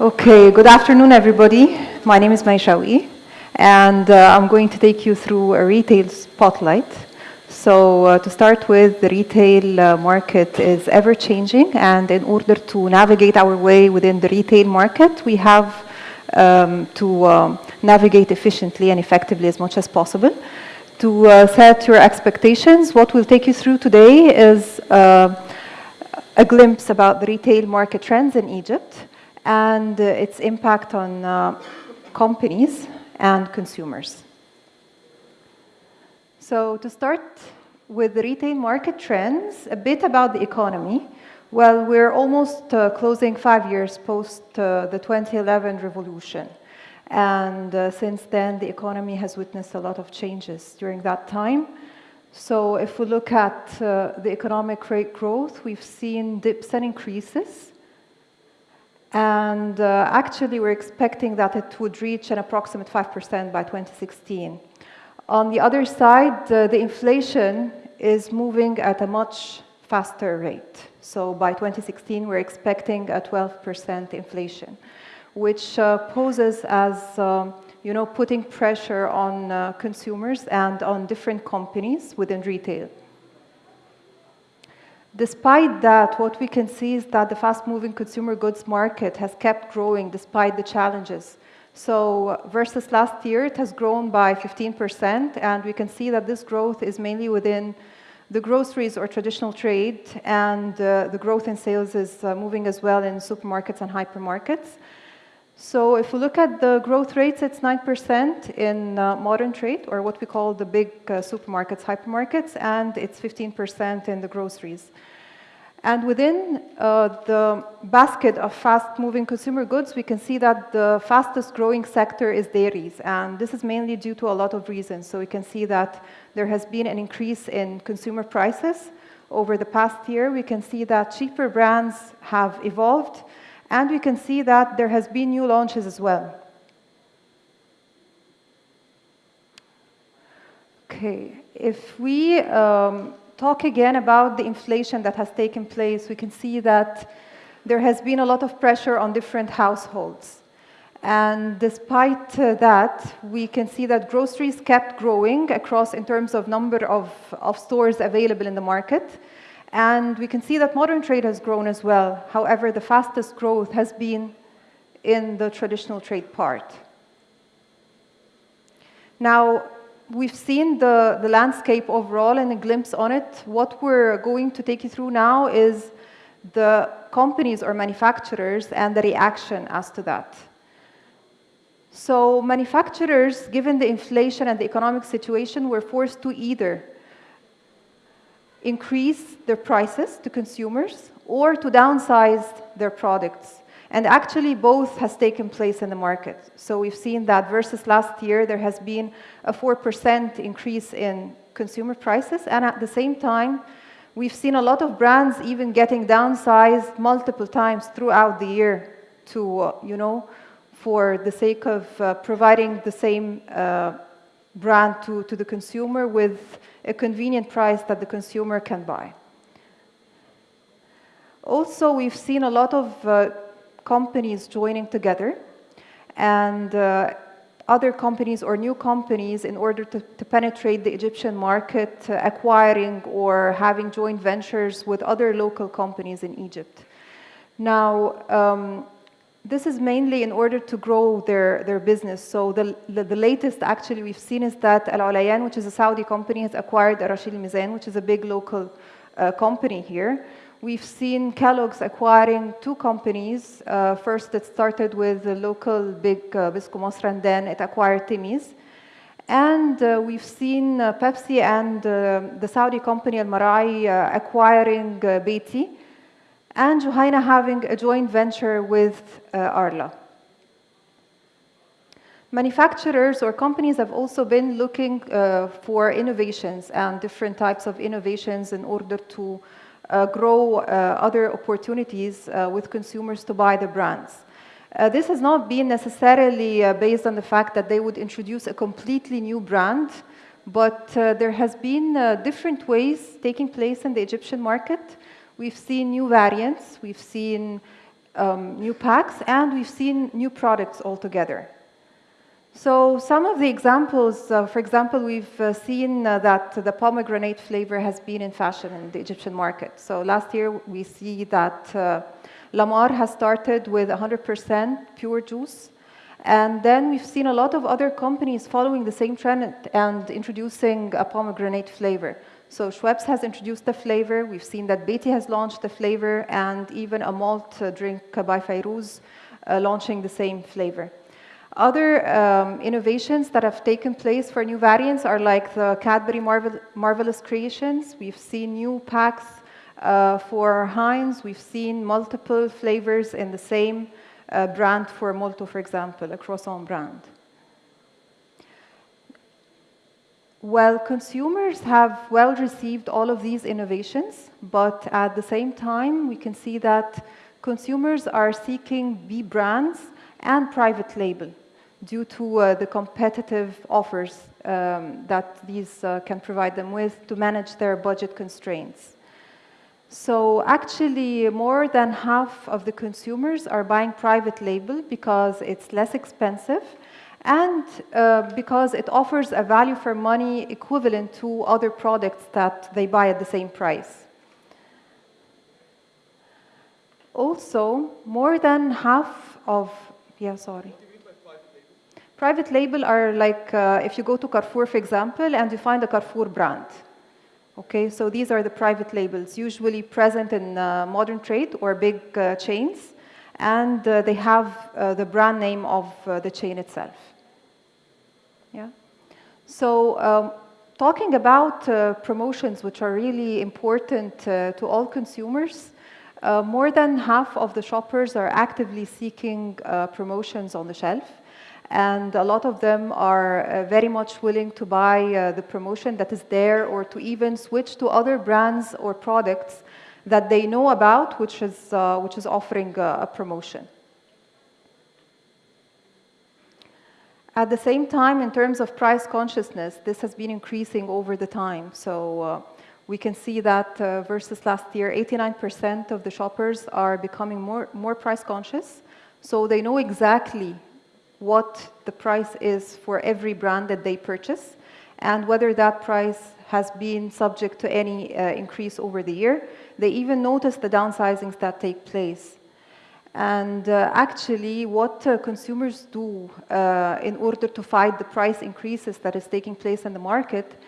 Okay, good afternoon, everybody. My name is May Shawi, and uh, I'm going to take you through a retail spotlight. So uh, to start with, the retail uh, market is ever-changing, and in order to navigate our way within the retail market, we have um, to um, navigate efficiently and effectively as much as possible. To uh, set your expectations, what we'll take you through today is uh, a glimpse about the retail market trends in Egypt and uh, its impact on uh, companies and consumers. So to start with the retail market trends, a bit about the economy. Well, we're almost uh, closing five years post uh, the 2011 revolution. And uh, since then, the economy has witnessed a lot of changes during that time. So if we look at uh, the economic rate growth, we've seen dips and increases. And uh, actually, we're expecting that it would reach an approximate 5% by 2016. On the other side, uh, the inflation is moving at a much faster rate. So by 2016, we're expecting a 12% inflation, which uh, poses as um, you know, putting pressure on uh, consumers and on different companies within retail. Despite that, what we can see is that the fast-moving consumer goods market has kept growing despite the challenges. So versus last year, it has grown by 15%, and we can see that this growth is mainly within the groceries or traditional trade, and uh, the growth in sales is uh, moving as well in supermarkets and hypermarkets. So if we look at the growth rates, it's 9% in uh, modern trade, or what we call the big uh, supermarkets, hypermarkets, and it's 15% in the groceries. And within uh, the basket of fast-moving consumer goods, we can see that the fastest growing sector is dairies. And this is mainly due to a lot of reasons. So we can see that there has been an increase in consumer prices over the past year. We can see that cheaper brands have evolved and we can see that there has been new launches as well. Okay, if we um, talk again about the inflation that has taken place, we can see that there has been a lot of pressure on different households. And despite uh, that, we can see that groceries kept growing across in terms of number of, of stores available in the market. And we can see that modern trade has grown as well. However, the fastest growth has been in the traditional trade part. Now, we've seen the, the landscape overall and a glimpse on it. What we're going to take you through now is the companies or manufacturers and the reaction as to that. So manufacturers, given the inflation and the economic situation, were forced to either increase their prices to consumers or to downsize their products. And actually, both has taken place in the market. So we've seen that versus last year, there has been a 4% increase in consumer prices. And at the same time, we've seen a lot of brands even getting downsized multiple times throughout the year to, uh, you know, for the sake of uh, providing the same uh, brand to, to the consumer with a convenient price that the consumer can buy. Also, we've seen a lot of uh, companies joining together and uh, other companies or new companies in order to, to penetrate the Egyptian market, uh, acquiring or having joint ventures with other local companies in Egypt. Now, um, this is mainly in order to grow their, their business. So the, the, the latest actually we've seen is that Al Olayan, which is a Saudi company, has acquired Rashid Mizan, which is a big local uh, company here. We've seen Kellogg's acquiring two companies. Uh, first, it started with the local big uh, Bisco Masr, and then it acquired Timis. And uh, we've seen uh, Pepsi and uh, the Saudi company Al Marai uh, acquiring Beyti and Juhayna having a joint venture with uh, Arla. Manufacturers or companies have also been looking uh, for innovations and different types of innovations in order to uh, grow uh, other opportunities uh, with consumers to buy the brands. Uh, this has not been necessarily based on the fact that they would introduce a completely new brand, but there has been different ways taking place in the Egyptian market We've seen new variants. We've seen um, new packs, and we've seen new products altogether. So some of the examples, uh, for example, we've uh, seen uh, that the pomegranate flavor has been in fashion in the Egyptian market. So last year we see that uh, Lamar has started with 100% pure juice. And then we've seen a lot of other companies following the same trend and introducing a pomegranate flavor. So Schweppes has introduced the flavor. We've seen that Beyti has launched the flavor and even a malt uh, drink by Fayrouz uh, launching the same flavor. Other um, innovations that have taken place for new variants are like the Cadbury Marvel Marvelous Creations. We've seen new packs uh, for Heinz. We've seen multiple flavors in the same uh, brand for Molto, for example, a croissant brand. Well, consumers have well received all of these innovations, but at the same time, we can see that consumers are seeking B brands and private label due to uh, the competitive offers um, that these uh, can provide them with to manage their budget constraints. So actually, more than half of the consumers are buying private label because it's less expensive and uh, because it offers a value for money equivalent to other products that they buy at the same price. Also, more than half of, yeah, sorry. Private label are like uh, if you go to Carrefour, for example, and you find a Carrefour brand. Okay, so these are the private labels, usually present in uh, modern trade or big uh, chains, and uh, they have uh, the brand name of uh, the chain itself. Yeah. So um, talking about promotions, which are really important to all consumers, more than half of the shoppers are actively seeking promotions on the shelf and a lot of them are uh, very much willing to buy uh, the promotion that is there or to even switch to other brands or products that they know about, which is, uh, which is offering a promotion. At the same time, in terms of price consciousness, this has been increasing over the time. So uh, we can see that uh, versus last year, 89% of the shoppers are becoming more, more price conscious. So they know exactly what the price is for every brand that they purchase and whether that price has been subject to any uh, increase over the year. They even notice the downsizings that take place. And uh, actually, what uh, consumers do uh, in order to fight the price increases that is taking place in the market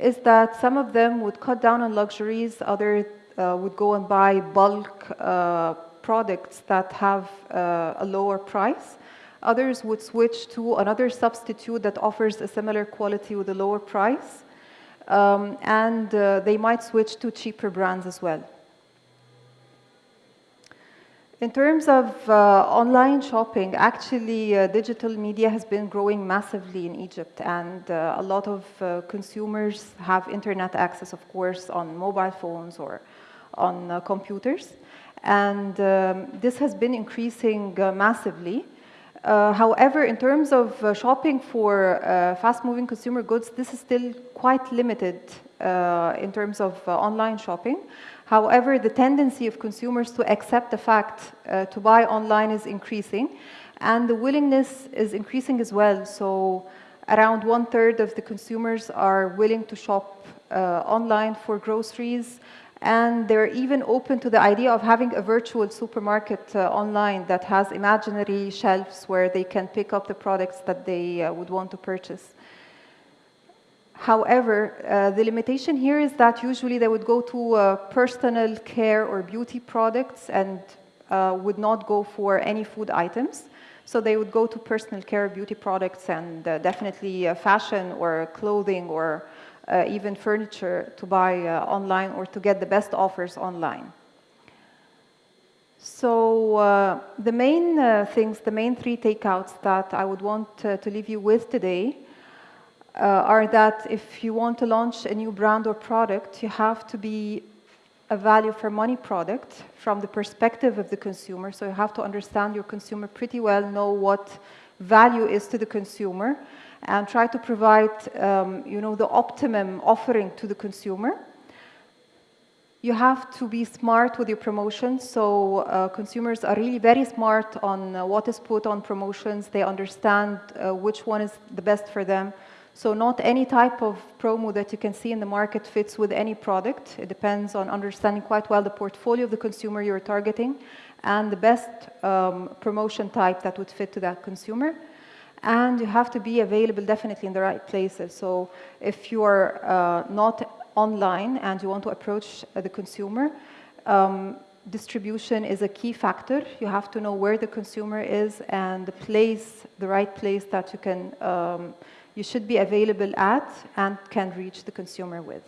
is that some of them would cut down on luxuries, others uh, would go and buy bulk uh, products that have a lower price. Others would switch to another substitute that offers a similar quality with a lower price. Um, and uh, they might switch to cheaper brands as well. In terms of uh, online shopping, actually uh, digital media has been growing massively in Egypt and uh, a lot of uh, consumers have internet access, of course, on mobile phones or on uh, computers. And um, this has been increasing massively. Uh, however, in terms of uh, shopping for uh, fast-moving consumer goods, this is still quite limited uh, in terms of uh, online shopping. However, the tendency of consumers to accept the fact uh, to buy online is increasing, and the willingness is increasing as well. So around one-third of the consumers are willing to shop online for groceries, and they're even open to the idea of having a virtual supermarket uh, online that has imaginary shelves where they can pick up the products that they uh, would want to purchase. However, uh, the limitation here is that usually they would go to uh, personal care or beauty products and uh, would not go for any food items. So they would go to personal care beauty products and uh, definitely fashion or clothing or even furniture to buy uh, online or to get the best offers online. So uh, the main uh, things, the main three takeouts that I would want uh, to leave you with today uh, are that if you want to launch a new brand or product, you have to be a value for money product from the perspective of the consumer. So you have to understand your consumer pretty well, know what value is to the consumer, and try to provide um, you know, the optimum offering to the consumer. you have to be smart with your promotions. So uh, consumers are really very smart on uh, what is put on promotions. They understand uh, which one is the best for them. So not any type of promo that you can see in the market fits with any product. It depends on understanding quite well the portfolio of the consumer you're targeting and the best um, promotion type that would fit to that consumer. And you have to be available definitely in the right places. So if you are uh, not online and you want to approach uh, the consumer, um, distribution is a key factor. You have to know where the consumer is and the place, the right place that you can, um, you should be available at and can reach the consumer with.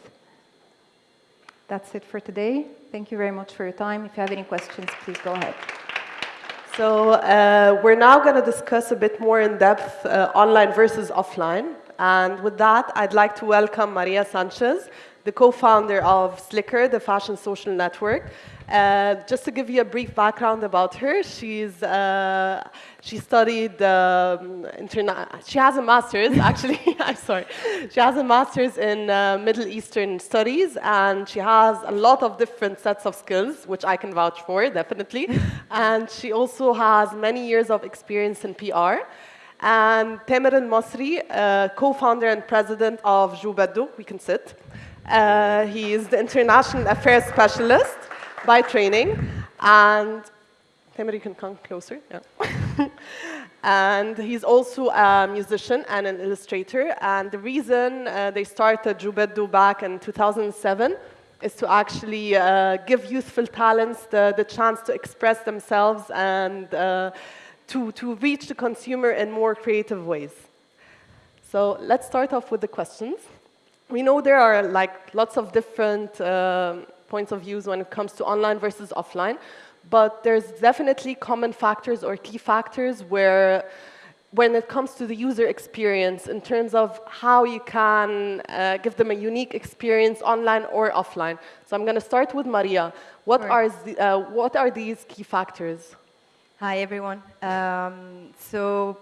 That's it for today. Thank you very much for your time. If you have any questions, please go ahead. So uh, we're now going to discuss a bit more in depth uh, online versus offline. And with that, I'd like to welcome Maria Sanchez, the co-founder of Slicker, the fashion social network. Uh, just to give you a brief background about her, she's uh, she studied um, She has a master's, actually. I'm sorry. She has a master's in uh, Middle Eastern studies, and she has a lot of different sets of skills, which I can vouch for, definitely. and she also has many years of experience in PR. And Tamer Mosri, uh, co-founder and president of Jobedu, we can sit. Uh, he is the international affairs specialist by training. And Tamer, you can come closer. Yeah. and he's also a musician and an illustrator. And the reason uh, they started Jobedu back in 2007 is to actually uh, give youthful talents the, the chance to express themselves and uh, to, to reach the consumer in more creative ways. So let's start off with the questions we know there are like lots of different uh, points of views when it comes to online versus offline, but there's definitely common factors or key factors where when it comes to the user experience in terms of how you can uh, give them a unique experience online or offline. So I'm going to start with Maria. What, are, the, uh, what are these key factors? Hi, everyone. Um, so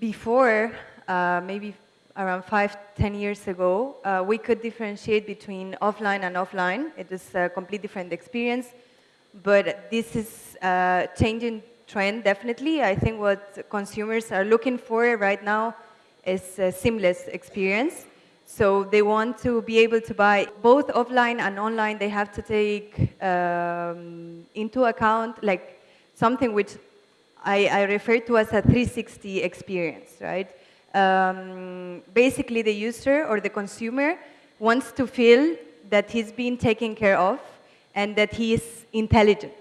before, uh, maybe around five, ten years ago, uh, we could differentiate between offline and offline. It was a completely different experience, but this is a changing trend, definitely. I think what consumers are looking for right now is a seamless experience. So they want to be able to buy both offline and online. They have to take um, into account like something which I, I refer to as a 360 experience, right? Um, basically the user or the consumer wants to feel that he's being taken care of and that he is intelligent.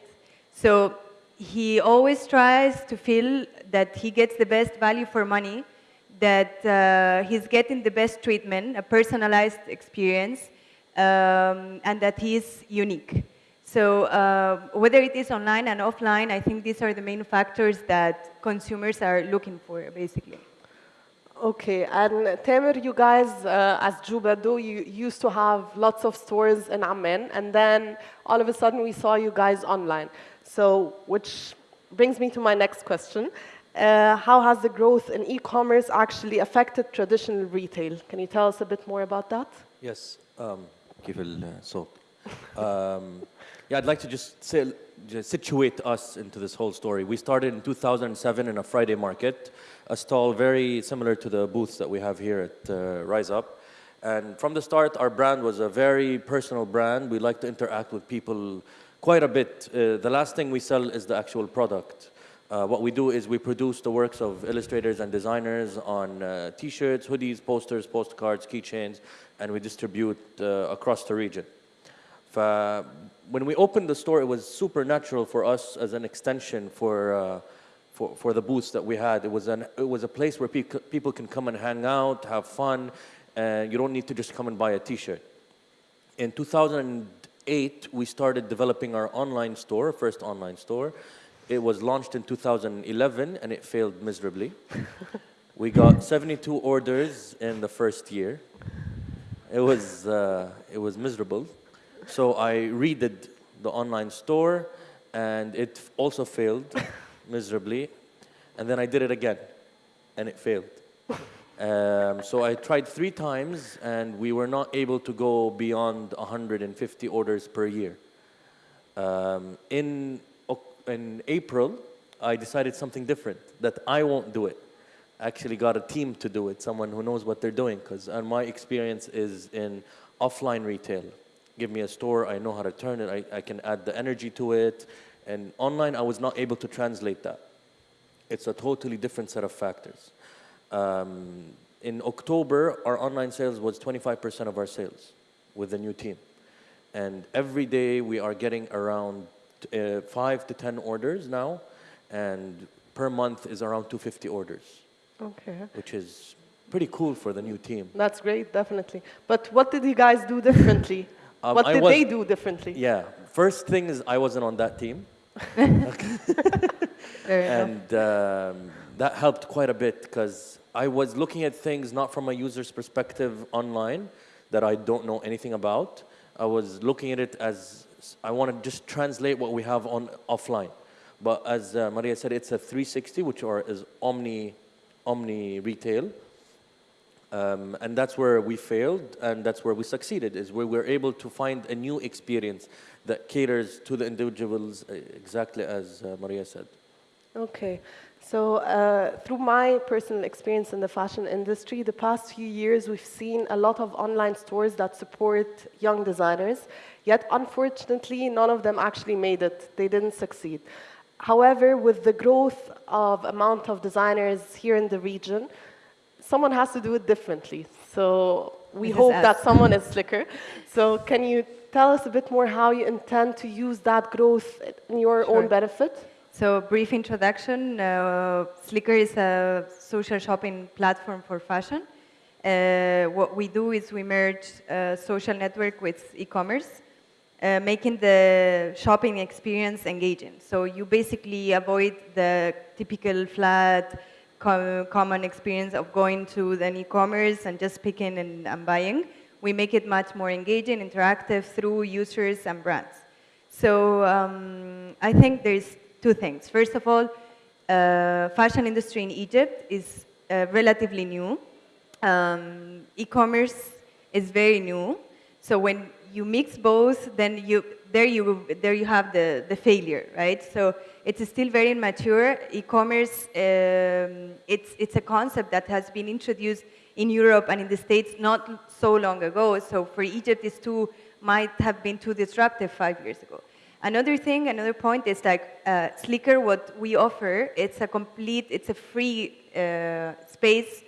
So he always tries to feel that he gets the best value for money, that uh, he's getting the best treatment, a personalized experience, um, and that he is unique. So uh, whether it is online and offline, I think these are the main factors that consumers are looking for, basically. Okay, and Tamer, you guys uh, as Jobedu, you used to have lots of stores in Amman, and then all of a sudden we saw you guys online. So, which brings me to my next question. Uh, how has the growth in e-commerce actually affected traditional retail? Can you tell us a bit more about that? Yes, um. Uh, um, yeah, I'd like to just, say, just situate us into this whole story. We started in 2007 in a Friday market a stall very similar to the booths that we have here at uh, Rise Up. And from the start, our brand was a very personal brand. We like to interact with people quite a bit. Uh, the last thing we sell is the actual product. Uh, what we do is we produce the works of illustrators and designers on uh, t-shirts, hoodies, posters, postcards, keychains, and we distribute uh, across the region. when we opened the store, it was supernatural for us as an extension for uh, for, for the booths that we had. It was, an, it was a place where pe people can come and hang out, have fun, and you don't need to just come and buy a t-shirt. In 2008, we started developing our online store, first online store. It was launched in 2011, and it failed miserably. we got 72 orders in the first year. It was, uh, it was miserable. So I redid the online store, and it also failed miserably. And then I did it again, and it failed. Um, so I tried three times, and we were not able to go beyond 150 orders per year. Um, in, in April, I decided something different, that I won't do it. I actually got a team to do it, someone who knows what they're doing, because my experience is in offline retail. Give me a store, I know how to turn it, I, I can add the energy to it. And online, I was not able to translate that. It's a totally different set of factors. Um, in October, our online sales was 25% of our sales with the new team. And every day we are getting around uh, five to 10 orders now, and per month is around 250 orders, Okay. which is pretty cool for the new team. That's great, definitely. But what did you guys do differently? Um, what did was- they do differently? Yeah, first thing is I wasn't on that team. And um, that helped quite a bit because I was looking at things not from a user's perspective online that I don't know anything about. I was looking at it as I want to just translate what we have on offline. But as uh, Maria said, it's a 360, which are, is omni, omni retail. Um, and that's where we failed, and that's where we succeeded, is where we're able to find a new experience that caters to the individuals, uh, exactly as uh, Maria said. Okay. So, uh, through my personal experience in the fashion industry, the past few years we've seen a lot of online stores that support young designers, yet unfortunately, none of them actually made it. They didn't succeed. However, with the growth of amount of designers here in the region, someone has to do it differently. So we hope us. that someone is slicker. So can you tell us a bit more how you intend to use that growth in your Sure. own benefit? So, brief introduction. Uh, Slicker is a social shopping platform for fashion. Uh, what we do is we merge uh, social network with e-commerce, uh, making the shopping experience engaging. So you basically avoid the typical flat, co- common experience of going to an e-commerce and just picking and, and buying. We make it much more engaging, interactive through users and brands. So um, I think there's two things. First of all, uh, fashion industry in Egypt is uh, relatively new. Um, e-commerce is very new. So when you mix both, then you there you there you have the the failure, right? So it's still very immature. E-commerce um, it's it's a concept that has been introduced in Europe and in the States not so long ago. So for Egypt, it's too might have been too disruptive five years ago. Another thing, another point is like uh, Slicker. What we offer, it's a complete, it's a free uh, space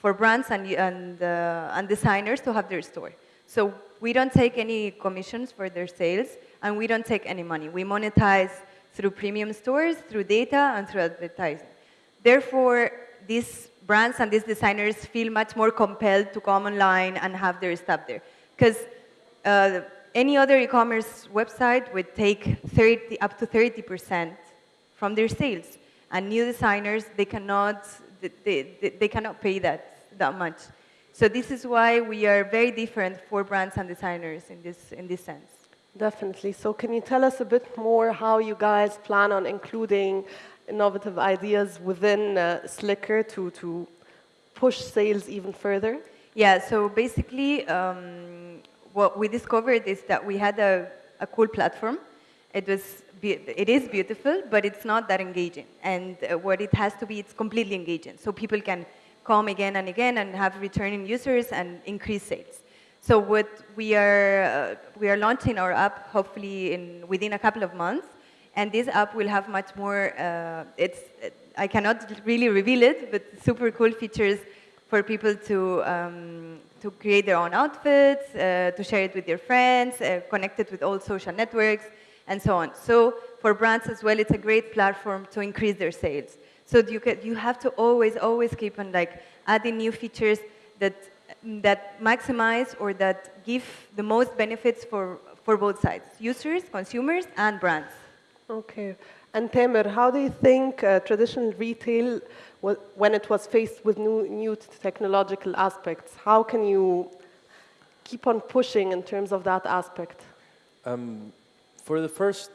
for brands and and, uh, and designers to have their store. So we don't take any commissions for their sales, and we don't take any money. We monetize through premium stores, through data, and through advertising. Therefore, these brands and these designers feel much more compelled to come online and have their stuff there. Because uh, any other e-commerce website would take 30, up to 30% from their sales. And new designers, they cannot, they, they, they cannot pay that, that much. So this is why we are very different for brands and designers in this, in this sense. Definitely. So can you tell us a bit more how you guys plan on including innovative ideas within uh, Slicker to, to push sales even further? Yeah, so basically, um, what we discovered is that we had a, a cool platform. It was, be- it is beautiful, but it's not that engaging. And uh, what it has to be, it's completely engaging. So people can come again and again and have returning users and increase sales. So what we are, uh, we are launching our app hopefully in, within a couple of months. And this app will have much more, uh, it's, I cannot really reveal it, but super cool features for people to, um, to create their own outfits, uh, to share it with their friends, uh, connect it with all social networks, and so on. So for brands as well, it's a great platform to increase their sales. So you, can, you have to always, always keep on like adding new features that, that maximize or that give the most benefits for, for both sides, users, consumers, and brands. Okay. And Tamer, how do you think uh, traditional retail, when it was faced with new, new technological aspects, how can you keep on pushing in terms of that aspect? Um, for the first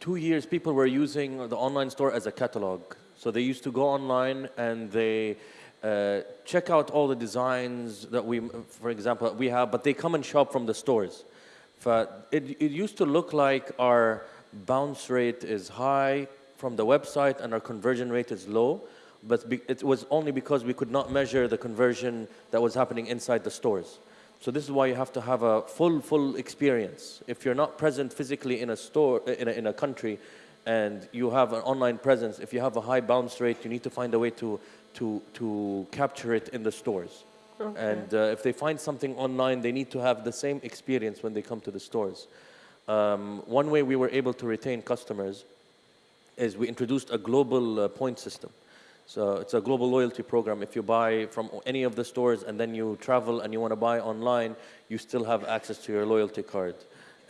two years, people were using the online store as a catalog. So they used to go online and they Uh, check out all the designs that we, for example, we have, but they come and shop from the stores. It, it used to look like our bounce rate is high from the website and our conversion rate is low, but it was only because we could not measure the conversion that was happening inside the stores. So this is why you have to have a full, full experience. If you're not present physically in a store, in a, in a country, and you have an online presence, if you have a high bounce rate, you need to find a way to, to, to capture it in the stores. And uh, if they find something online, they need to have the same experience when they come to the stores. Um, one way we were able to retain customers is we introduced a global uh, point system. So it's a global loyalty program. If you buy from any of the stores and then you travel and you want to buy online, you still have access to your loyalty card,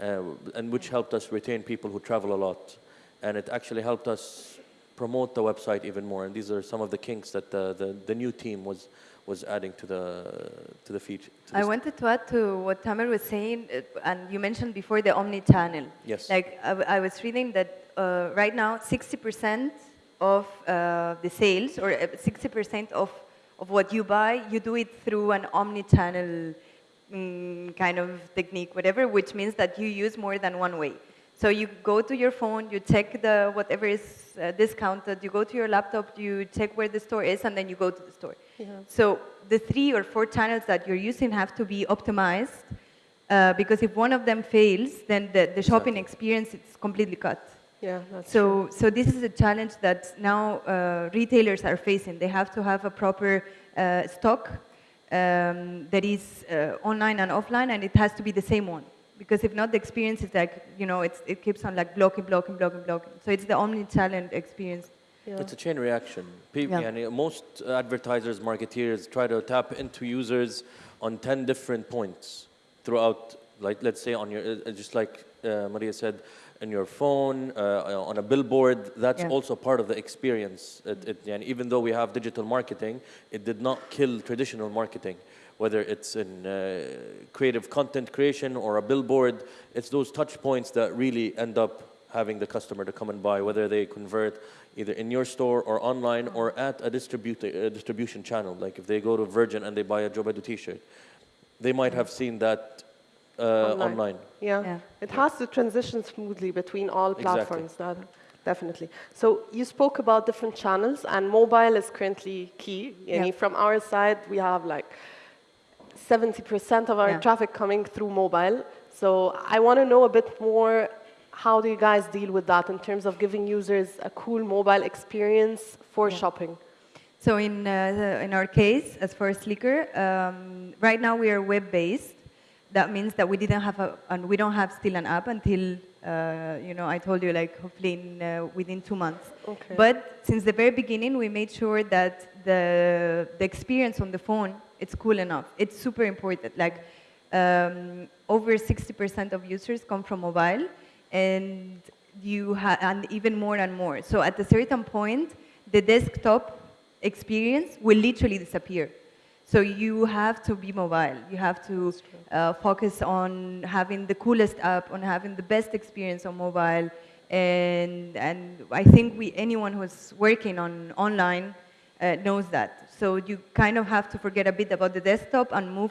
uh, and which helped us retain people who travel a lot. And it actually helped us promote the website even more. And these are some of the kinks that the, the, the new team was, was adding to the, to the feature. to I wanted to add to what Tamer was saying, uh, and you mentioned before the omni-channel. Yes. Like, I was reading that uh, right now, 60% of uh, the sales, or uh, 60% of, of what you buy, you do it through an omni-channel mm, kind of technique, whatever, which means that you use more than one way. So you go to your phone, you check the whatever is uh, discounted, you go to your laptop, you check where the store is, and then you go to the store. Yeah. So the three or four channels that you're using have to be optimized uh, because if one of them fails, then the, the shopping experience is completely cut. Yeah, So, so this is a challenge that now uh, retailers are facing. They have to have a proper uh, stock um, that is uh, online and offline, and it has to be the same one because if not, the experience is like, you know, it keeps on like blocking, blocking, blocking, blocking. So it's the omni-channel experience. Yeah. It's a chain reaction. People, yeah. yani, uh, most advertisers, marketeers try to tap into users on 10 different points throughout, like let's say on your, uh, just like uh, Maria said, on your phone, uh, on a billboard, that's yeah. also part of the experience. It, it, and even though we have digital marketing, it did not kill traditional marketing. Whether it's in uh, creative content creation or a billboard, it's those touch points that really end up having the customer to come and buy, whether they convert either in your store or online or at a, distribute, a distribution channel. Like if they go to Virgin and they buy a Jobedu t-shirt, they might have seen that uh, Online. online. Yeah. Yeah. It has to transition smoothly between all Exactly. platforms. That, definitely. So you spoke about different channels, and mobile is currently key. Yeah. From our side, we have like 70% of our Yeah. traffic coming through mobile. So I want to know a bit more. How do you guys deal with that in terms of giving users a cool mobile experience for shopping? So in, uh, the- in our case, as for Slicker, um, right now we are web-based. That means that we didn't have a, and we don't have still an app until, uh, you know, I told you like hopefully in, uh, within two months. Okay. But since the very beginning, we made sure that the, the experience on the phone, it's cool enough. It's super important. Like um, over 60% of users come from mobile and you ha- and even more and more. So at a certain point, the desktop experience will literally disappear. So you have to be mobile. You have to uh, focus on having the coolest app, on having the best experience on mobile, and and I think we anyone who's working on online uh, knows that. So you kind of have to forget a bit about the desktop and move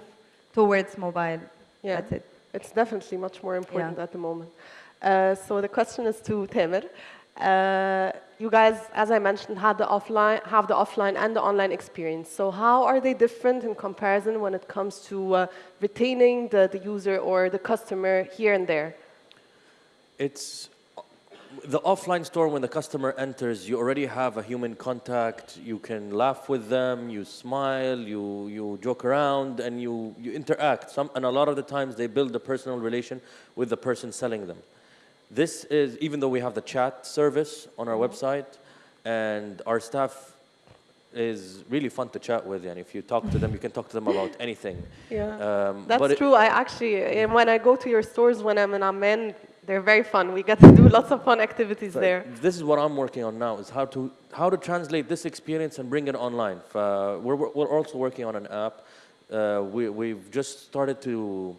towards mobile. Yeah. That's it. It's definitely much more important Yeah. at the moment. Uh, so the question is to Tamer. Uh, you guys, as I mentioned, had the offline, have the offline and the online experience. So how are they different in comparison when it comes to uh, retaining the, the user or the customer here and there? It's the offline store when the customer enters, you already have a human contact. You can laugh with them, you smile, you, you joke around, and you, you interact. Some, and a lot of the times they build a personal relation with the person selling them. This is, even though we have the chat service on our website, and our staff is really fun to chat with. And if you talk to them, you can talk to them about anything. Yeah. Um, That's true. I actually, and when I go to your stores when I'm in Amman, they're very fun. We get to do lots of fun activities Right. there. This is what I'm working on now: is how to how to translate this experience and bring it online. Uh, we're we're also working on an app. Uh, we we've just started to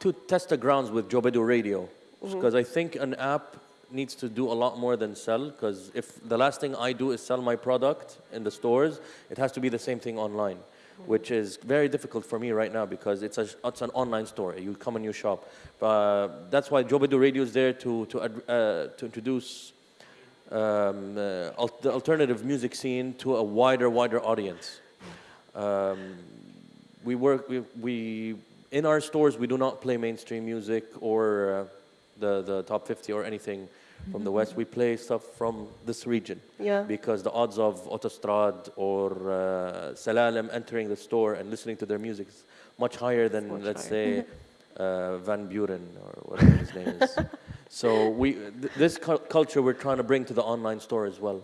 to test the grounds with Jobedu Radio Mm-hmm. because I think an app needs to do a lot more than sell because if the last thing I do is sell my product in the stores, it has to be the same thing online, which is very difficult for me right now because it's, a, it's an online store. You come and you shop. But that's why Jobedu Radio is there to, to, uh, to introduce um, uh, al- the alternative music scene to a wider, wider audience. Um, we work, we, we, in our stores, we do not play mainstream music or uh, the, the top 50 or anything from the West. We play stuff from this region. Yeah. Because the odds of Autostrad or uh, Salalem entering the store and listening to their music is much higher than, much let's higher. say, uh, Van Buuren or whatever his name is. So we, th- this cul- culture we're trying to bring to the online store as well.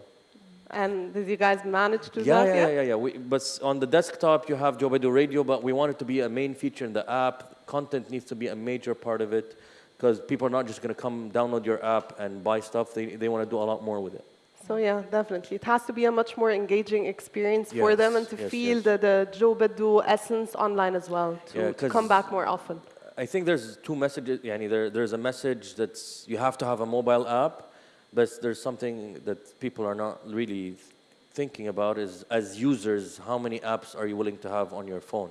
And did you guys manage to Yeah, that? yeah, yeah, yeah. We, but on the desktop, you have Jobedu Radio, but we want it to be a main feature in the app. Content needs to be a major part of it because people are not just going to come download your app and buy stuff. They, they want to do a lot more with it. So yeah, definitely. It has to be a much more engaging experience for them and to yes, feel yes. the, the Jobedu essence online as well, to, Yeah, to come back more often. I think there's two messages. Yani there, there's a message that's you have to have a mobile app, but there's something that people are not really thinking about is as users, how many apps are you willing to have on your phone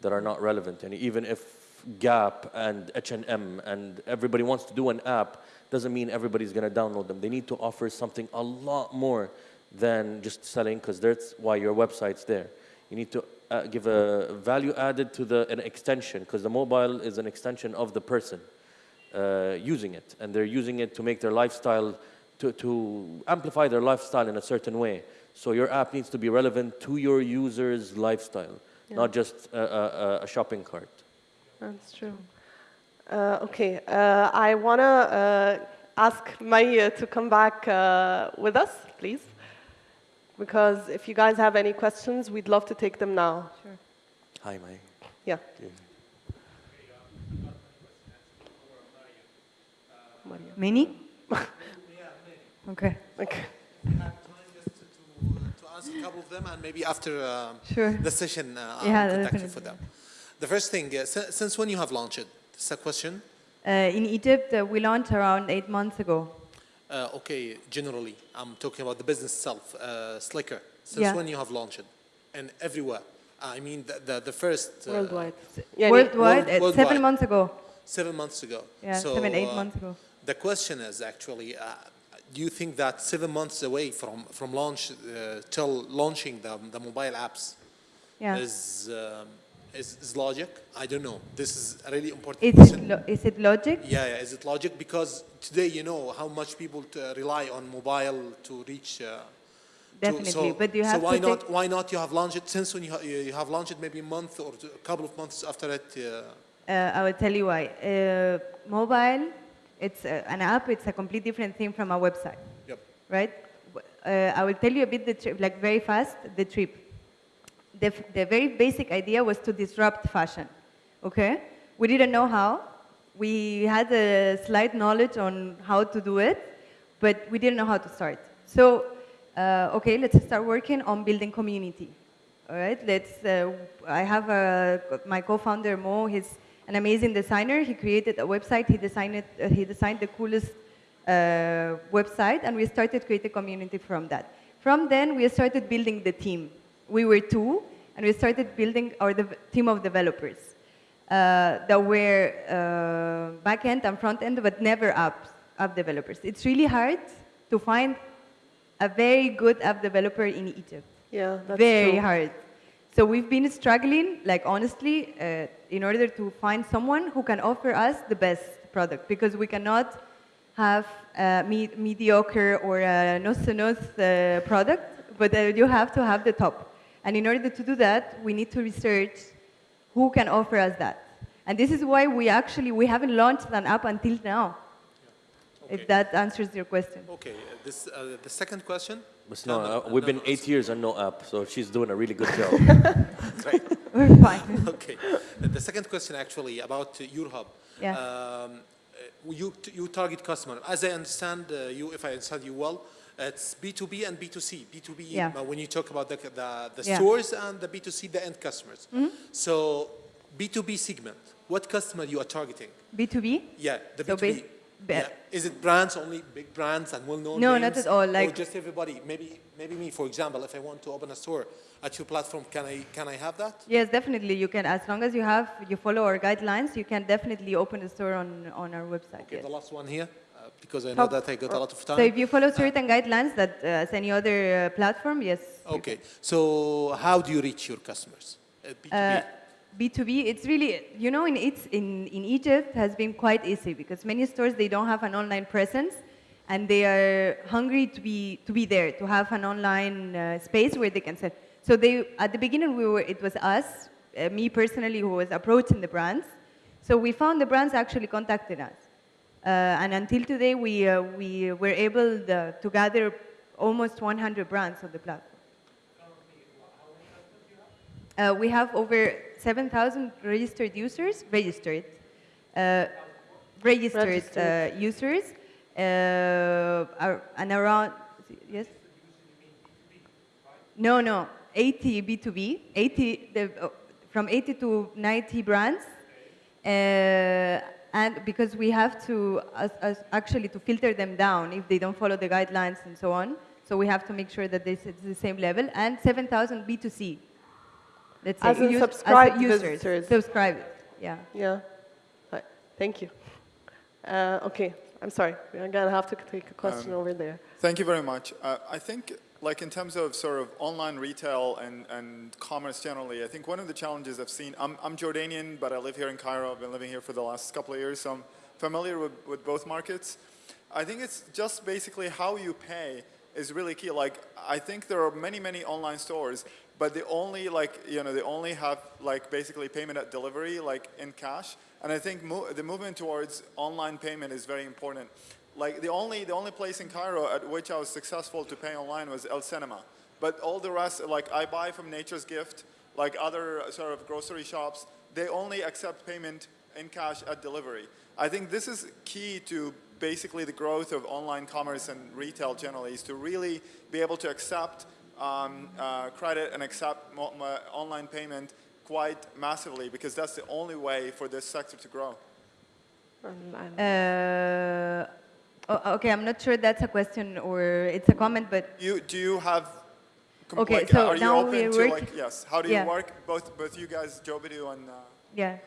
that are not relevant? And even if Gap and H&M and everybody wants to do an app, doesn't mean everybody's going to download them. They need to offer something a lot more than just selling, because that's why your website's there. You need to uh, give a value added to the an extension, because the mobile is an extension of the person uh, using it, and they're using it to make their lifestyle, to, to amplify their lifestyle in a certain way. So your app needs to be relevant to your user's lifestyle, not just a, a, a shopping cart. That's true. Uh, okay, uh, I want to uh, ask Maya to come back uh, with us, please. Because if you guys have any questions, we'd love to take them now. Sure. Hi, Mai. Yeah. Maria. Many? okay. Okay. I have time just to, to, to answer a couple of them and maybe after uh, Sure. the session uh, Yeah, I'll contact you for them. The first thing, uh, si- since when you have launched it? This a question. Uh, in Egypt, uh, we launched around eight months ago. Uh, okay, generally, I'm talking about the business itself, uh, Slicker. Since Yeah. when you have launched it? And everywhere. I mean, the, the, the first... Uh, Worldwide. Yeah, worldwide, uh, worldwide. seven months ago. Seven months ago. Yeah, So, seven, eight uh, months ago. The question is actually, uh, do you think that seven months away from, from launch uh, till launching the, the mobile apps Yeah. is, um, is, is logic? I don't know. This is a really important Is question. it, lo- is it logic? yeah, yeah, is it logic? Because today you know how much people rely on mobile to reach. Uh, to- Definitely, so, but you have so why to not? Why not? You have launched it since when you, ha- you you have launched it maybe a month or a couple of months after it. Uh, Uh, I will tell you why. Uh, mobile, it's uh, an app. It's a complete different thing from a website, yep. right? Uh, I will tell you a bit the trip, like very fast, the trip. The, the very basic idea was to disrupt fashion, okay? We didn't know how. We had a slight knowledge on how to do it, but we didn't know how to start. So, uh, okay, let's start working on building community. All right, let's. Uh, I have a, my co-founder Mo. He's an amazing designer. He created a website. He designed it, uh, he designed the coolest uh, website, and we started creating community from that. From then, we started building the team. We were two, and we started building our team of developers uh, that were uh, back-end and front-end, but never apps, app developers. It's really hard to find a very good app developer in Egypt. Yeah, that's very true. hard. So we've been struggling, like honestly, uh, in order to find someone who can offer us the best product because we cannot have a me- mediocre or a no-nos uh, product, but uh, you have to have the top. And in order to do that, we need to research who can offer us that. And this is why we actually we haven't launched an app until now. Okay. If that answers your question. Okay. uh, This uh, the second question. But No, no, no, uh, no, we've no, been no, eight years and no app, so she's doing a really good job. Great. We're fine. okay. The second question actually about uh, your hub. Yeah. Um, uh, you, you target customer. As I understand uh, you, if I understand you well, it's B2B and B2C. B2B, Yeah. uh, when you talk about the, the, the Yeah. Stores and the B2C, the end customers. So B2B segment, what customer you are targeting? B2B? Yeah, the So B2B. bas- Yeah. Is it brands only, big brands and well-known No, names? not at all, or like- just everybody? Maybe, maybe me, for example, if I want to open a store at your platform, can I, can I have that? Yes, definitely. You can, as long as you have, you follow our guidelines, you can definitely open a store on, on our website. Okay, yes. the last one here, because I know that I got a lot of time. So if you follow certain guidelines that uh, as any other uh, platform, yes. Okay, so how do you reach your customers? Uh, B2B? Uh, B2B, it's really, you know, in, it's, in, in Egypt has been quite easy because many stores, they don't have an online presence and they are hungry to be, to be there, to have an online uh, space where they can sell. So they, at the beginning, we were, it was us, uh, me personally, who was approaching the brands. So we found the brands actually contacted us. Uh, and until today, we, uh, we were able the, to gather almost 100 brands on the platform. Uh, we have over 7,000 registered users, registered, uh, registered, Registered. Uh, users, uh, and around, yes? No, no, 80 B2B, 80, the, uh, from 80 to 90 brands. Uh, and because we have to as, as actually to filter them down if they don't follow the guidelines and so on. So we have to make sure that this is the same level. And 7,000 B2C. Let's say As in us- subscribed users. visitors. Subscribed, yeah. Yeah. Right. Thank you. Uh, okay, I'm sorry. We're gonna have to take a question over there. Thank you very much. Uh, I think, like in terms of sort of online retail and, and commerce generally, I think one of the challenges I've seen, I'm, I'm Jordanian, but I live here in Cairo. I've been living here for the last couple of years, so I'm familiar with, with both markets. I think it's just basically how you pay is really key. Like, I think there are many, many online stores, but they only like, you know, they only have like basically payment at delivery, like in cash. And I think mo the movement towards online payment is very important. Like the only, the only place in Cairo at which I was successful to pay online was El Cinema. But all the rest, like I buy from Nature's Gift, like other sort of grocery shops, they only accept payment in cash at delivery. I think this is key to basically the growth of online commerce and retail generally, is to really be able to accept um, uh, credit and accept mo- mo- online payment quite massively because that's the only way for this sector to grow. Online. Uh, o- okay, I'm not sure that's a question or it's a comment, but You, do you have, Okay, like, so are you now open we're to work- like, yes, how do you Yeah. work, both, both you guys, Jobedu and, uh, Yeah.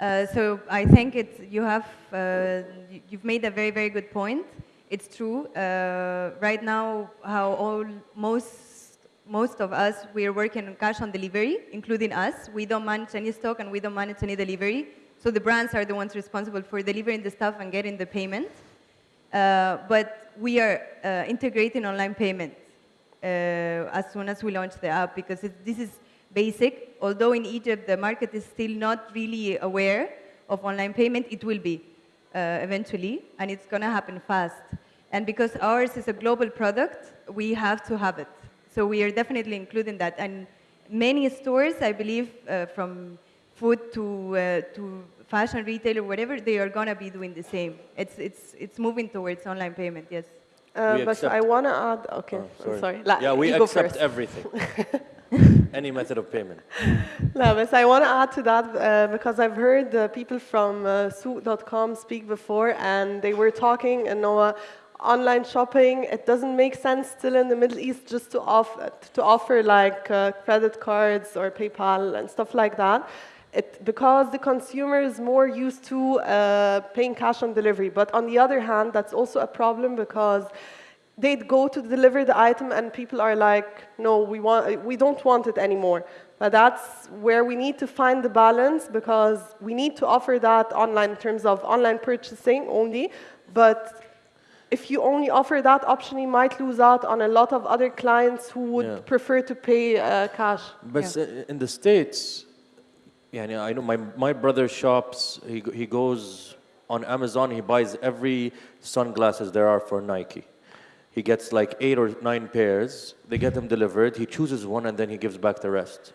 Uh, so I think it's, you have, uh, you've made a very, very good point. It's true. Uh, right now, how all, most, most of us, we are working on cash on delivery, including us. We don't manage any stock and we don't manage any delivery. So the brands are the ones responsible for delivering the stuff and getting the payment. Uh, but we are uh, integrating online payments uh, as soon as we launch the app because it, this is basic. Although in Egypt the market is still not really aware of online payment, it will be eventually, and it's going to happen fast. And because ours is a global product, we have to have it. So we are definitely including that. And many stores, I believe, uh, from food to, uh, to fashion retail or whatever, they are going to be doing the same. It's, it's, it's moving towards online payment, yes. Uh, but accept- I want to add, okay, Oh, I'm sorry. La- yeah, we you accept first. everything. Any method of payment. No, but I want to add to that uh, because I've heard uh, people from uh, Souq.com speak before, and they were talking, you know, uh, online shopping. It doesn't make sense still in the Middle East just to offer to offer like uh, credit cards or PayPal and stuff like that. It, because the consumer is more used to uh, paying cash on delivery. But on the other hand, that's also a problem because they'd go to deliver the item and people are like, no, we, want, we don't want it anymore. But that's where we need to find the balance because we need to offer that online in terms of online purchasing only. But if you only offer that option, you might lose out on a lot of other clients who would Yeah. prefer to pay uh, cash. But s- in the States, yeah, I know my, my brother shops, he, he goes on Amazon, he buys every sunglasses there are for Nike. He gets like eight or nine pairs, they get them delivered, he chooses one and then he gives back the rest.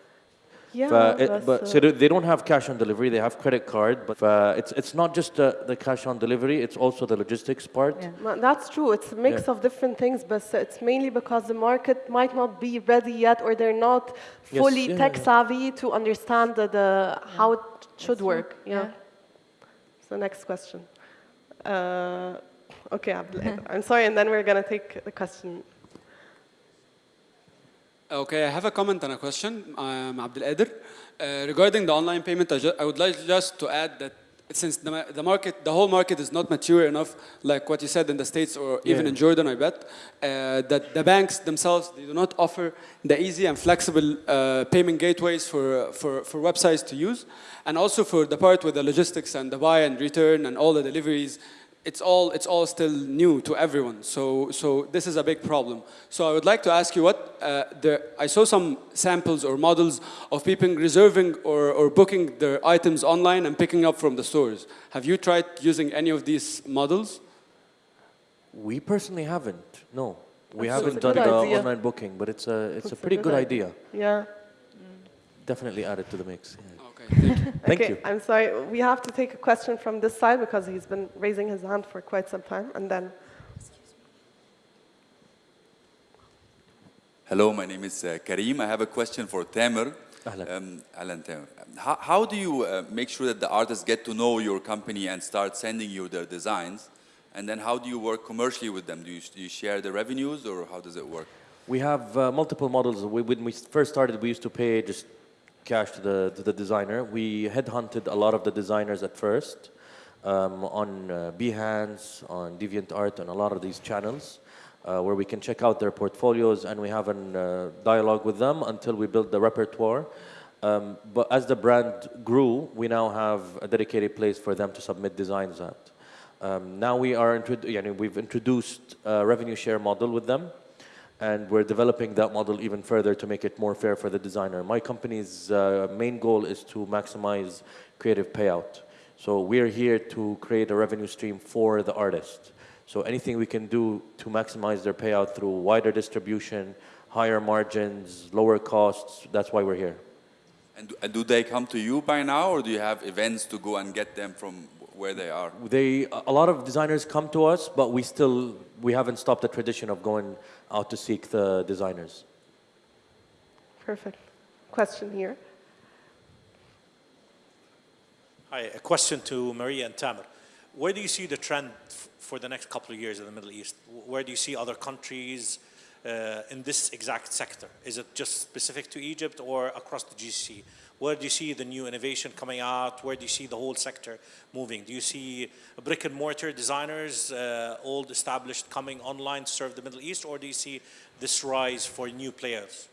Yeah, But, it- but so they they don't have cash on delivery, they have credit card, but uh, it's, it's not just the, the cash on delivery, it's also the logistics part. Yeah. That's true. It's a mix Yeah. of different things, but it's mainly because the market might not be ready yet, or they're not Yes, fully yeah, tech yeah. savvy to understand the, the how it should work. Yeah. Yeah. So next question. Uh, okay, I'm sorry, and then we're going to take the question. Okay, I have a comment and a question. I'm Abdel Qadir. Uh, regarding the online payment, I, I would like just to add that since the, the market, the whole market is not mature enough, like what you said in the States or even Yeah. in Jordan, I bet, uh, that the banks themselves, they do not offer the easy and flexible uh, payment gateways for, for, for websites to use. And also for the part with the logistics and the buy and return and all the deliveries, it's all it's all still new to everyone. So so this is a big problem. So I would like to ask you what uh, there. I saw some samples or models of people reserving or, or booking their items online and picking up from the stores. Have you tried using any of these models? We personally haven't. No, we That's haven't done the idea. online booking, but it's a it's That's a a pretty good good idea. idea. Yeah. Definitely add it to the mix. yeah. Okay, thank you. Thank okay, you. I'm sorry. We have to take a question from this side because he's been raising his hand for quite some time, and then Hello, my name is uh, Kareem. I have a question for Tamer. Ahlan. Um, Ahlan, Tamer. How, how do you uh, make sure that the artists get to know your company and start sending you their designs? And then how do you work commercially with them? Do you, do you share the revenues or how does it work? We have uh, multiple models. We, when we first started, we used to pay just cash to the, to the designer. We headhunted a lot of the designers at first um, on uh, Behance, on DeviantArt, and a lot of these channels uh, where we can check out their portfolios and we have a uh, dialogue with them until we build the repertoire. Um, but as the brand grew, we now have a dedicated place for them to submit designs at. Um, now we are, introdu- yani we've introduced a revenue share model with them and we're developing that model even further to make it more fair for the designer. My company's uh, main goal is to maximize creative payout. So we're here to create a revenue stream for the artist. So anything we can do to maximize their payout through wider distribution, higher margins, lower costs, that's why we're here. And do, and do they come to you by now or do you have events to go and get them from where they are? They, a lot of designers come to us, but we still, we haven't stopped the tradition of going out to seek the designers. perfect. Question here. Hi, a question to Maria and Tamer. Where do you see the trend for the next couple of years in the Middle East? Where do you see other countries uh, in this exact sector? Is it just specific to Egypt or across the GCC? Where do you see the new innovation coming out? Where do you see the whole sector moving? Do you see brick and mortar designers, uh, old established, coming online to serve the Middle East, or do you see this rise for new players?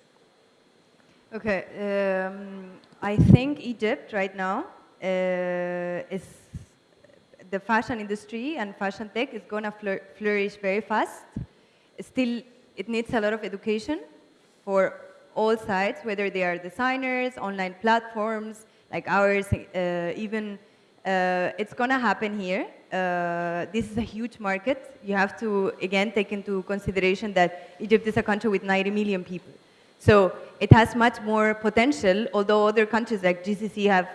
Okay, um, I think Egypt right now uh, is the fashion industry and fashion tech is going to flour- flourish very fast. Still, it needs a lot of education for all sides, whether they are designers, online platforms like ours, uh, even uh, it's going to happen here. Uh, this is a huge market. You have to, again, take into consideration that Egypt is a country with 90 million people. So it has much more potential, although other countries like GCC have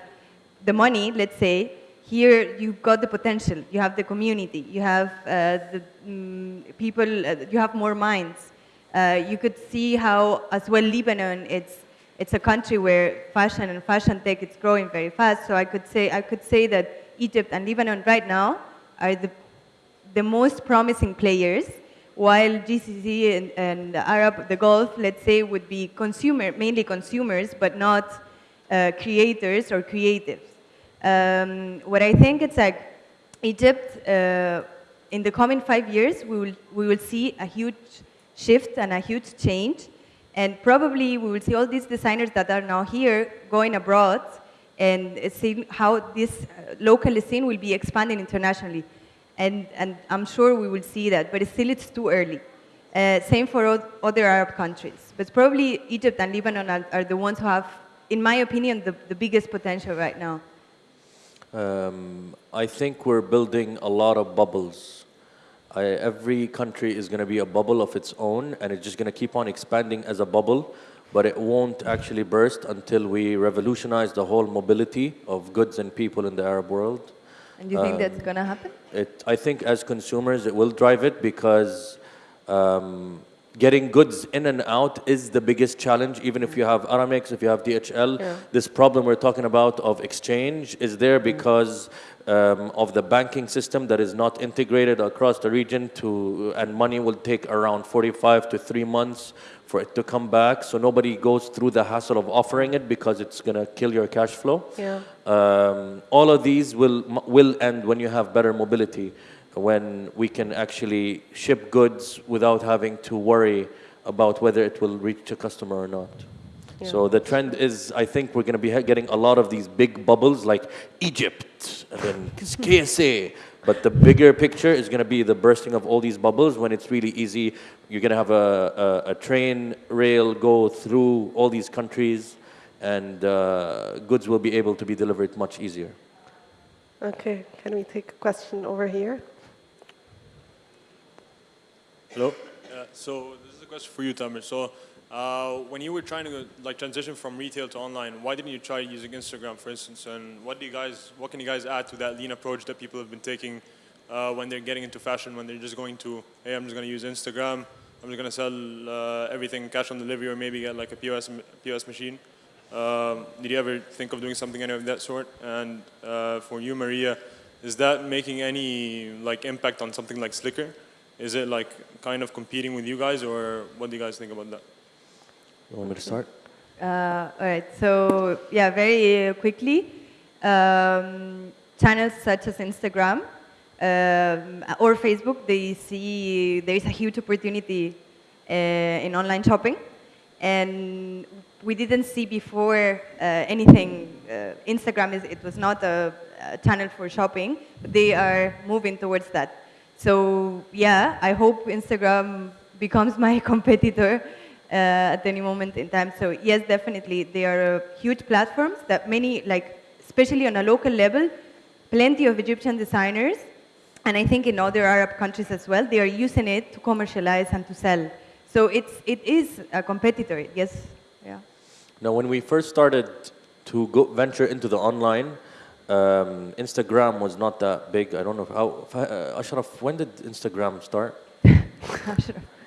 the money, let's say, here you've got the potential, you have the community, you have uh, the mm, people, uh, you have more minds. Uh, you could see how, as well, Lebanon, it's, it's a country where fashion and fashion tech is growing very fast. So I could say, I could say that Egypt and Lebanon right now are the, the most promising players, while GCC and, and Arab, the Gulf, let's say, would be consumer, mainly consumers, but not uh, creators or creatives. Um, what I think it's like Egypt, uh, in the coming five years, we will, we will see a huge shift and a huge change. And probably we will see all these designers that are now here going abroad and seeing how this uh, local scene will be expanding internationally. And, and I'm sure we will see that, but still it's too early. Uh, same for other Arab countries. But probably Egypt and Lebanon are, are the ones who have, in my opinion, the, the biggest potential right now. Um, I think we're building a lot of bubbles. I, every country is going to be a bubble of its own, and it's just going to keep on expanding as a bubble, but it won't actually burst until we revolutionize the whole mobility of goods and people in the Arab world. And you think that's going to happen? It, I think as consumers, it will drive it because um, getting goods in and out is the biggest challenge. Even if you have Aramex, if you have DHL, Yeah. this problem we're talking about of exchange is there because um, of the banking system that is not integrated across the region to, and money will take around 45 to three months for it to come back. So nobody goes through the hassle of offering it because it's gonna kill your cash flow. Yeah. Um, all of these will will end when you have better mobility, when we can actually ship goods without having to worry about whether it will reach a customer or not. So the trend is, I think we're going to be getting a lot of these big bubbles like Egypt and then KSA. But the bigger picture is going to be the bursting of all these bubbles when it's really easy. You're going to have a, a, a train rail go through all these countries and uh, goods will be able to be delivered much easier. Okay, can we take a question over here? Hello. Uh, so this is a question for you, Tamer. So uh, when you were trying to like transition from retail to online, why didn't you try using Instagram, for instance? And what do you guys, what can you guys add to that lean approach that people have been taking uh, when they're getting into fashion? When they're just going to, hey, I'm just going to use Instagram. I'm just going to sell uh, everything cash on delivery, or maybe get like a POS POS machine. Um, did you ever think of doing something any of that sort? And uh, for you, Maria, is that making any like impact on something like Slicker? Is it like kind of competing with you guys, or what do you guys think about that? You want me to start? Uh, all right, so yeah, very uh, quickly, um, channels such as Instagram um, or Facebook, they see there is a huge opportunity uh, in online shopping, and we didn't see before uh, anything. Uh, Instagram is it was not a, a channel for shopping, but they are moving towards that. So yeah, I hope Instagram becomes my competitor uh, at any moment in time. So yes, definitely, they are huge platforms that many, like especially on a local level, plenty of Egyptian designers, and I think in other Arab countries as well, they are using it to commercialize and to sell. So it's it is a competitor. Yes, yeah. Now, when we first started to go venture into the online, um, Instagram was not that big. I don't know how. Uh, Ashraf, when did Instagram start?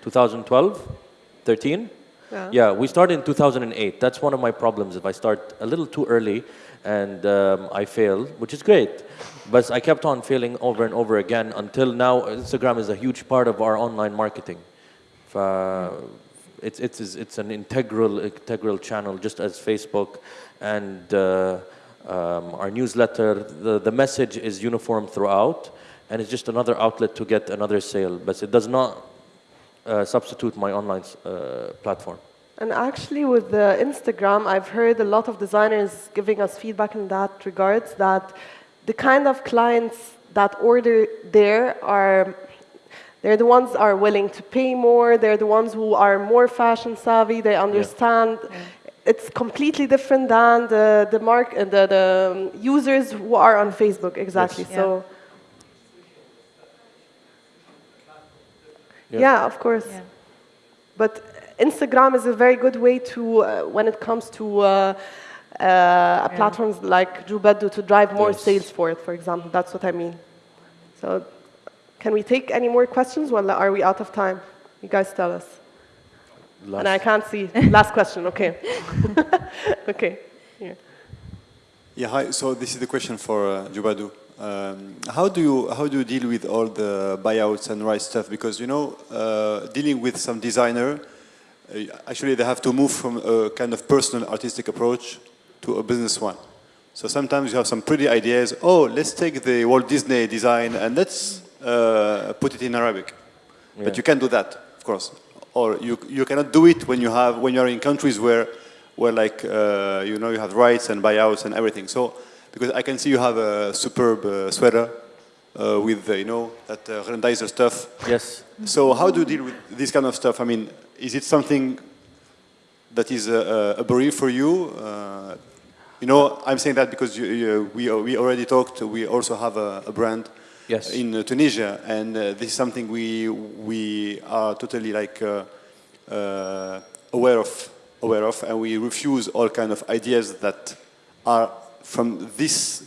2012, 13. Yeah. Yeah, we started in 2008. That's one of my problems. If I start a little too early and um, I fail, which is great, but I kept on failing over and over again until now. Instagram is a huge part of our online marketing. Uh, it's, it's, it's an integral, integral channel, just as Facebook and uh, um, our newsletter. The, the message is uniform throughout, and it's just another outlet to get another sale, but it does not uh, substitute my online uh, platform. And actually, with the Instagram, I've heard a lot of designers giving us feedback in that regards that the kind of clients that order there are they're the ones are willing to pay more. They're the ones who are more fashion savvy. They understand. It's completely different than the the mark uh, the, the um, users who are on Facebook. Exactly. Yes. So Yeah. yeah, of course. Yeah. But Instagram is a very good way to, uh, when it comes to uh, uh, platforms like Jobedu to drive more Yes. sales for it, for example. That's what I mean. So, can we take any more questions? Well, are we out of time? You guys tell us. Last- And I can't see. Last question. Okay. okay. Here. Yeah, hi. So this is the question for uh, Jobedu. Um, how do you how do you deal with all the buyouts and right stuff? Because you know, uh, dealing with some designer, uh, actually they have to move from a kind of personal artistic approach to a business one. So sometimes you have some pretty ideas. Oh, let's take the Walt Disney design and let's uh, put it in Arabic. Yeah. But you can't do that, of course. Or you you cannot do it when you have when you are in countries where where like uh, you know you have rights and buyouts and everything. So because I can see you have a superb uh, sweater uh, with uh, you know that uh, Grendizer stuff. Yes. So how do you deal with this kind of stuff? I mean, is it something that is a, a barrier for you? Uh, you know, I'm saying that because you, you, we we already talked. We also have a, a brand Yes. in uh, Tunisia, and uh, this is something we we are totally like uh, uh, aware of, aware of, and we refuse all kind of ideas that are from this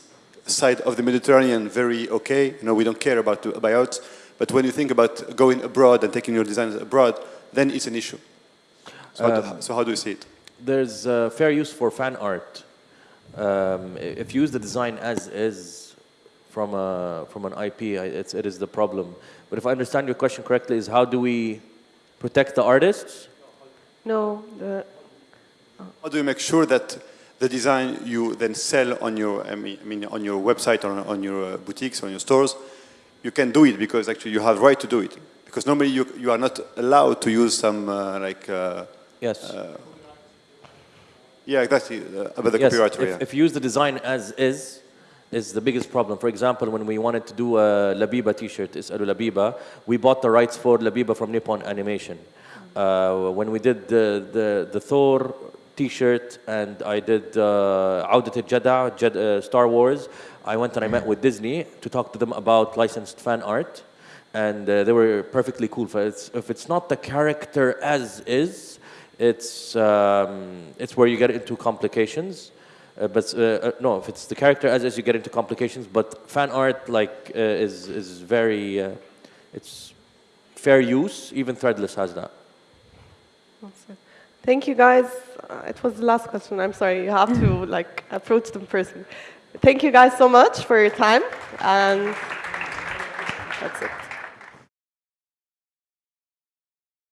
side of the Mediterranean very okay. You know, we don't care about buyouts, But when you think about going abroad and taking your designs abroad, then it's an issue. So, how, do, so how do you see it? There's uh, fair use for fan art. Um, if you use the design as is from, a, from an IP, I- it's, it is the problem. But if I understand your question correctly, is how do we protect the artists? No, the, How do you make sure that the design you then sell on your, I mean, I mean on your website or on your uh, boutiques or on your stores, you can do it because actually you have right to do it. Because normally you, you are not allowed to use some uh, like, uh, Yes. yeah, exactly, uh, about the yes, copyright. if, yeah. if you use the design as is, is the biggest problem. For example, when we wanted to do a Labiba t-shirt, Is'alu Labiba, we bought the rights for Labiba from Nippon Animation. Uh, when we did the, the, the Thor t-shirt and I did uh, Audat al-Jada, Jed, uh, Star Wars, I went and I met with Disney to talk to them about licensed fan art. And uh, they were perfectly cool. It's, if it's not the character as is, it's, um, it's where you get into complications. Uh, but uh, uh, no, if it's the character as is, you get into complications. But fan art, like, uh, is is very, uh, it's fair use. Even Threadless has that. Thank you, guys. Uh, it was the last question. I'm sorry. You have to like approach them person. Thank you, guys, so much for your time, and that's it.